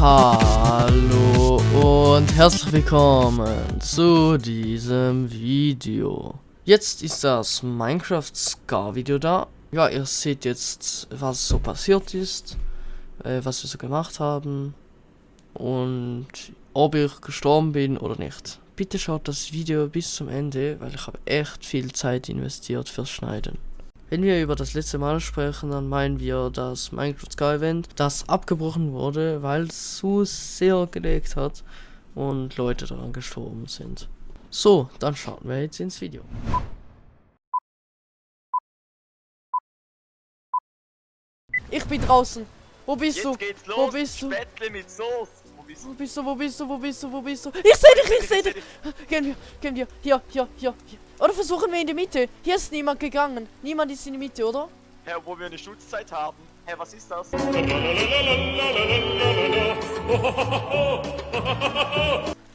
Hallo und herzlich willkommen zu diesem Video. Jetzt ist das Minecraft Scar Video da. Ja, ihr seht jetzt, was so passiert ist, äh, was wir so gemacht haben und ob ich gestorben bin oder nicht. Bitte schaut das Video bis zum Ende, weil ich habe echt viel Zeit investiert fürs Schneiden. Wenn wir über das letzte Mal sprechen, dann meinen wir das Minecraft Sky Event, das abgebrochen wurde, weil es so sehr gelegt hat und Leute daran gestorben sind. So, dann starten wir jetzt ins Video. Ich bin draußen. Wo bist Jetzt du? geht's los. Wo bist du? Spätzle mit Soße. Wo bist Wo du? bist du? Wo bist du? Wo bist du? Wo bist du? Ich seh dich, ich seh dich. Gehen wir, gehen wir. Hier, hier, hier, hier. Oder versuchen wir in die Mitte. Hier ist niemand gegangen. Niemand ist in die Mitte, oder? Hä, wo wir eine Schutzzeit haben. Hä, was ist das?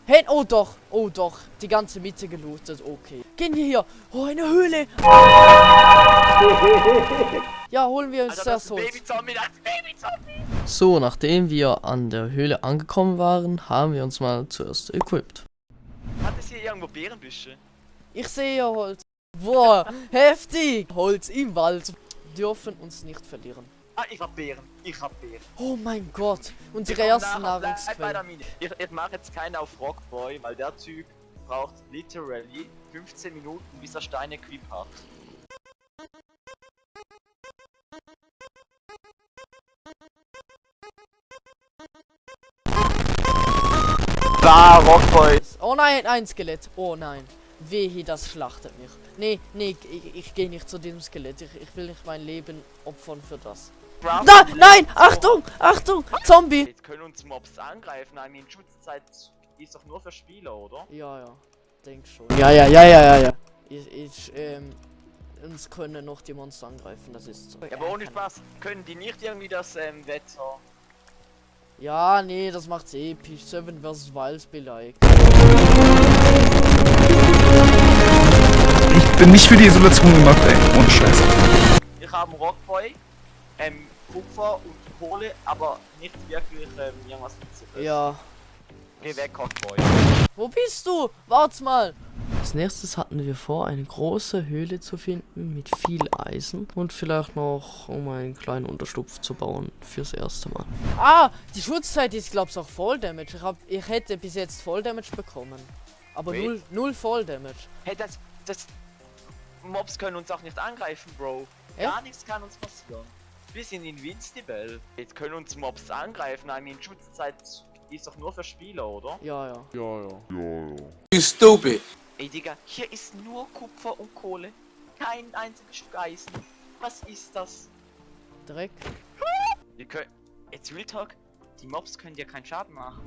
Hey, oh doch, oh doch. Die ganze Mitte gelootet, okay. Gehen wir hier. Oh, eine Höhle. Ja, holen wir uns Alter, das das Holz. Babyzombie, das Babyzombie. So, nachdem wir an der Höhle angekommen waren, haben wir uns mal zuerst equipped. Hat es hier irgendwo Beerenbüsche? Ich sehe Holz. Boah, heftig. Holz im Wald. Dürfen uns nicht verlieren. Ah, ich hab Beeren. Ich hab Beeren. Oh mein Gott, unsere erste Nahrungsquelle. Ich, ich mache jetzt keinen auf Rockboy, weil der Typ braucht literally 15 Minuten, bis er Steine equip hat. Da, Rockboy. Oh nein, ein Skelett. Oh nein. Wehe, das schlachtet mich. Nee, nee, ich, ich gehe nicht zu diesem Skelett. Ich, ich will nicht mein Leben opfern für das. Brown- Da, nein, Achtung, Achtung, Zombie. Jetzt können uns Mobs angreifen. I mean, Schutzzeit ist doch nur für Spieler, oder? Ja, ja, denk schon. Ja, ja, ja, ja, ja, ja. Ich, ich, ähm, uns können noch die Monster angreifen, das ist so. Ja, aber ohne Spaß, können die nicht irgendwie das ähm, Wetter... Ja, nee, das macht's episch. Seven vs. Wild beleidigt. Ich bin nicht für die Isolation gemacht, ey. Ohne Scheiß. Ich habe einen Rockboy, ähm, Kupfer und Kohle, aber nicht wirklich ähm, irgendwas Nützliches. Ja. Geh weg, Rockboy. Wo bist du? Warte mal. Als nächstes hatten wir vor, eine große Höhle zu finden mit viel Eisen und vielleicht noch, um einen kleinen Unterschlupf zu bauen fürs erste Mal. Ah, die Schutzzeit ist, glaub's, auch Voll Damage. Ich, hab, ich hätte bis jetzt Voll Damage bekommen. Aber null, null Voll Damage. Hey, das, das... Mobs können uns auch nicht angreifen, Bro. Ja? Gar nichts kann uns passieren. Wir sind invincible. Jetzt können uns Mobs angreifen. I mean, Schutzzeit ist doch nur für Spieler, oder? Ja, ja. You stupid. Ey, Digga, hier ist nur Kupfer und Kohle. Kein einziges Stück Eisen. Was ist das? Dreck. Wir können... Jetzt Real Talk. Die Mobs können dir keinen Schaden machen.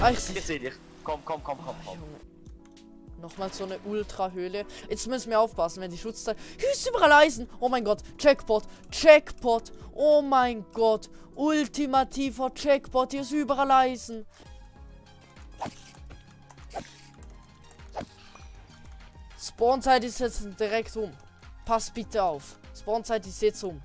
Ah, ich sehe. seh dich. Komm, komm, komm, komm, komm. Nochmal so eine Ultra-Höhle. Jetzt müssen wir aufpassen, wenn die Schutzzeit. Hier ist überall Eisen. Oh mein Gott. Jackpot. Jackpot. Oh mein Gott. Ultimativer Jackpot. Hier ist überall Eisen. Spawnzeit ist jetzt direkt um. Pass bitte auf. Spawnzeit ist jetzt um.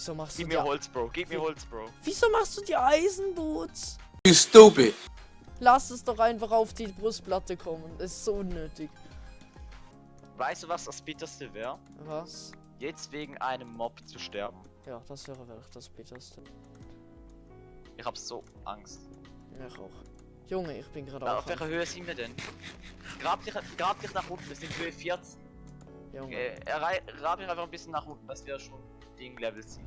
Wieso machst du Gib die, mir Holz, Bro. Gib mir Holz, Bro. Wieso machst du die Eisenboots? You stupid. Lass es doch einfach auf die Brustplatte kommen. Das ist so unnötig. Weißt du, was das bitterste wäre? Was? Jetzt wegen einem Mob zu sterben. Ja, das wäre wirklich das bitterste. Ich hab so Angst. Ja, ich auch. Junge, ich bin gerade auf welcher Höhe sind wir denn? Grab dich, grab dich nach unten, wir sind Höhe 14. Junge. Äh, errei- grab dich einfach ein bisschen nach unten, dass wir schon Ding Level sind.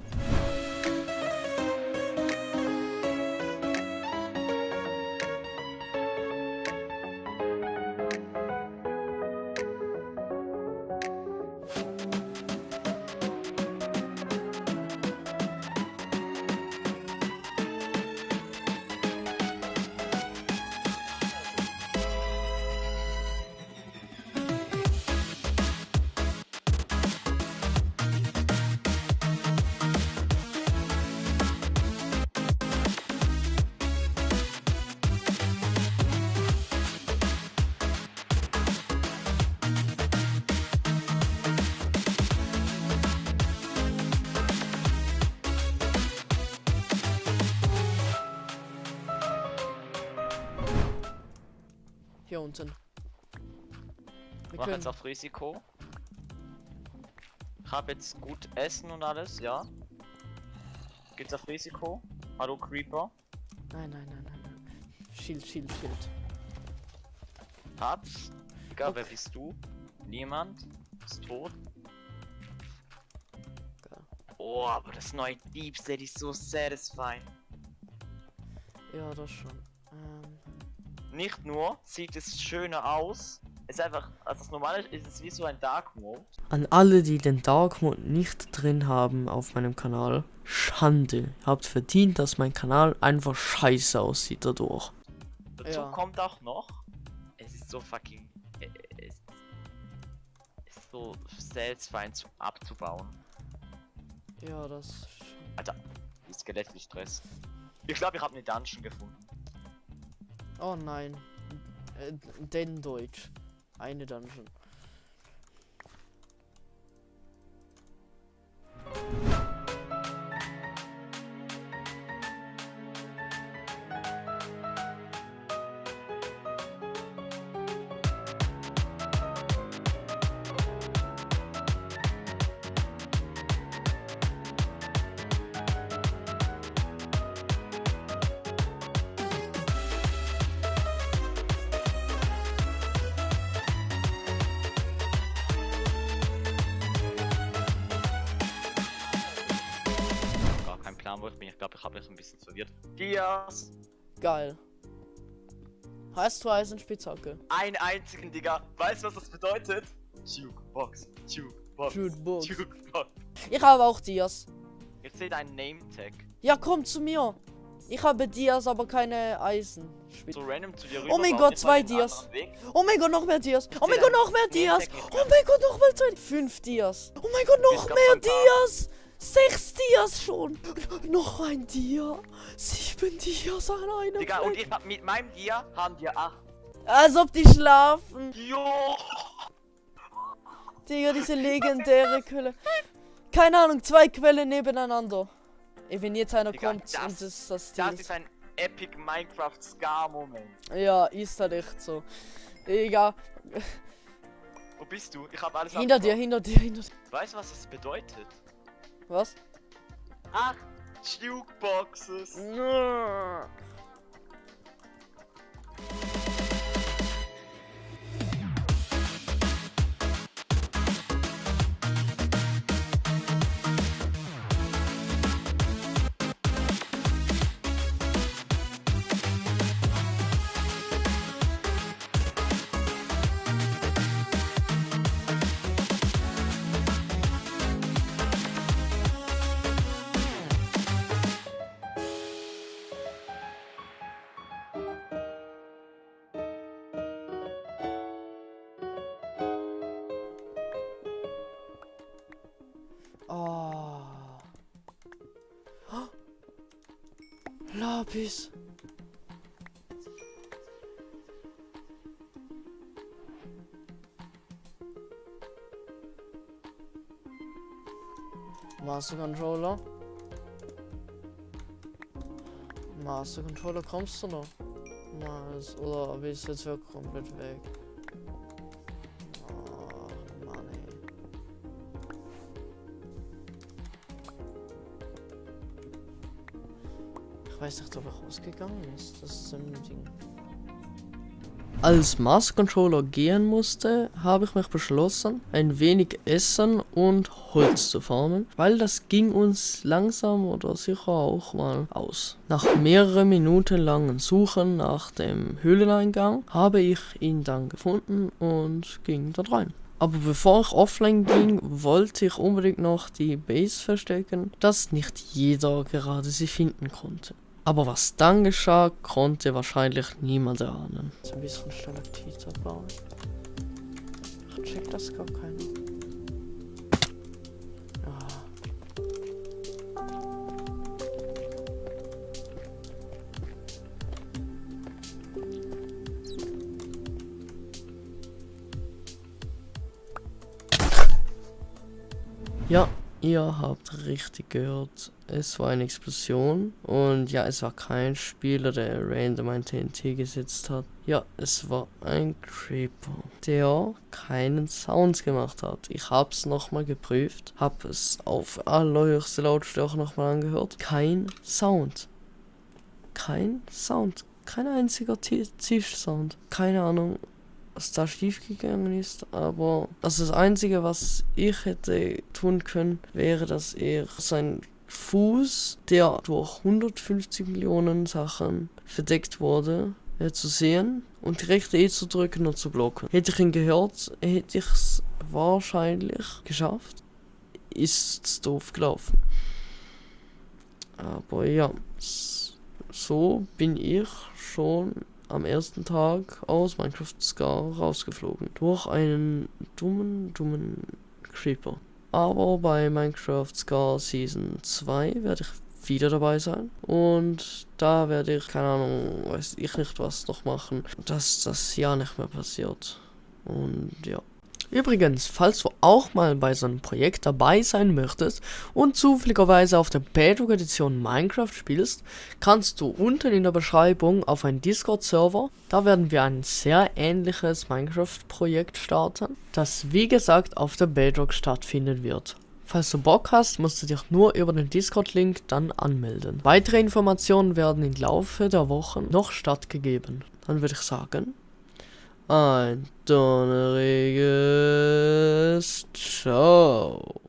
Unten. Wir Mach jetzt auf Risiko. Ich habe jetzt gut Essen und alles, ja. Geht's auf Risiko? Hallo Creeper. nein, nein, nein, nein, nein. Schild, Schild, Schild. Digga, wer Okay. bist du? Niemand. Ist tot. Geil. Oh, aber das neue Deep State ist so satisfying. Ja, das schon. Nicht nur sieht es schöner aus, es ist einfach, also das normale ist es wie so ein Dark Mode. An alle, die den Dark Mode nicht drin haben auf meinem Kanal, Schande. Ihr habt verdient, dass mein Kanal einfach scheiße aussieht dadurch. Dazu Ja. kommt auch noch, es ist so fucking, äh, es ist so satisfying zum abzubauen. ja, das. Alter, die Skelette Stress. Ich glaube, ich habe eine Dungeon gefunden. Oh nein. Äh, den Deutsch. Eine Dungeon. Glaube, ich habe mich ein bisschen verwirrt. Dias! Geil. Hast du Eisenspitzhacke? Einen einzigen, Digga. Weißt du, was das bedeutet? Jukebox, Jukebox, Jukebox. Jukebox. Ich habe auch Dias. Ich sehe deinen Name-Tag. Ja, komm zu mir. Ich habe Dias, aber keine Eisenspitze. So random zu dir rüber. Oh mein Gott, zwei Dias. Oh mein Gott, noch mehr Dias. Oh mein sehe Gott, noch mehr Dias. Oh mein Gott, noch mal zwei. Fünf Dias. Oh mein Gott, noch mehr. Dias. Sechs Dias schon. Noch ein Dia. Sieben Dias an einem Digga, und Fleck. ich hab mit meinem Dia haben wir acht. Als ob die schlafen. Jo! Digga, diese legendäre Quelle. Keine Ahnung, zwei Quellen nebeneinander. Ey, wenn jetzt einer Digga, kommt das- und das, das Das Ziel ist ein Epic Minecraft Scar-Moment. Ja, ist halt echt so. Digga, Wo bist du? Ich hab alles hinter dir, abgebaut. hinter dir, hinter dir. Weißt du, was das bedeutet? Was? Acht Jukeboxes. Lapis. Master Controller. Master Controller, kommst du noch? Nice. Oder bist du jetzt wirklich komplett weg? Weiß nicht, ob er rausgegangen ist. Das ist ein Ding. Als Master Controller gehen musste, habe ich mich beschlossen, ein wenig Essen und Holz zu farmen, weil das ging uns langsam oder sicher auch mal aus. Nach mehreren Minuten langen Suchen nach dem Höhleneingang habe ich ihn dann gefunden und ging dort rein. Aber bevor ich offline ging, wollte ich unbedingt noch die Base verstecken, dass nicht jeder gerade sie finden konnte. Aber was dann geschah, konnte wahrscheinlich niemand erahnen. Jetzt ein bisschen Stalaktit abbauen. Ach, check das gar keiner. Ja. Ja, ihr habt richtig gehört. Es war eine Explosion und ja, es war kein Spieler, der random ein TNT gesetzt hat. Ja, es war ein Creeper, der keinen Sound gemacht hat. Ich hab's nochmal geprüft, hab es auf allerhöchste Lautstärke nochmal angehört. Kein Sound. Kein Sound. Kein einziger Tischsound. Keine Ahnung, was da schief gegangen ist, aber also das Einzige, was ich hätte tun können, wäre, dass er sein Fuß, der durch 150 Millionen Sachen verdeckt wurde, zu sehen und die rechte E zu drücken und zu blocken. Hätte ich ihn gehört, hätte ich es wahrscheinlich geschafft. Ist doof gelaufen. Aber ja, so bin ich schon am ersten Tag aus Minecraft Scar rausgeflogen. Durch einen dummen, dummen Creeper. Aber bei Minecraft Scar Season 2 werde ich wieder dabei sein. Und da werde ich, keine Ahnung, weiß ich nicht was noch machen, dass das ja nicht mehr passiert. Und ja. Übrigens, falls du auch mal bei so einem Projekt dabei sein möchtest und zufälligerweise auf der Bedrock Edition Minecraft spielst, kannst du unten in der Beschreibung auf einen Discord-Server, da werden wir ein sehr ähnliches Minecraft-Projekt starten, das wie gesagt auf der Bedrock stattfinden wird. Falls du Bock hast, musst du dich nur über den Discord-Link dann anmelden. Weitere Informationen werden im Laufe der Wochen noch stattgegeben. Dann würde ich sagen, on Donnery's show.